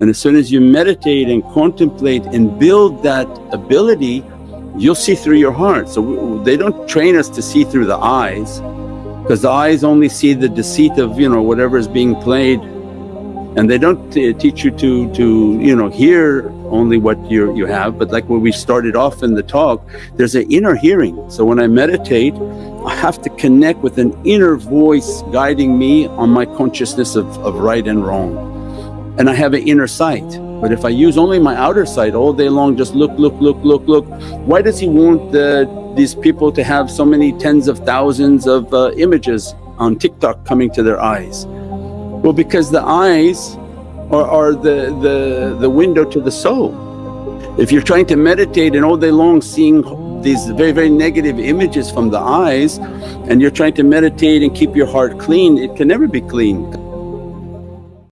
And as soon as you meditate and contemplate and build that ability, you'll see through your heart. So they don't train us to see through the eyes because the eyes only see the deceit of you know whatever is being played. And they don't teach you to to you know hear only what you you have. But like when we started off in the talk there's an inner hearing. So when I meditate I have to connect with an inner voice guiding me on my consciousness of, of right and wrong and I have an inner sight but if I use only my outer sight all day long just look, look, look, look, look, why does he want the, these people to have so many tens of thousands of uh, images on TikTok coming to their eyes? Well because the eyes are, are the, the, the window to the soul. If you're trying to meditate and all day long seeing these very very negative images from the eyes and you're trying to meditate and keep your heart clean, it can never be clean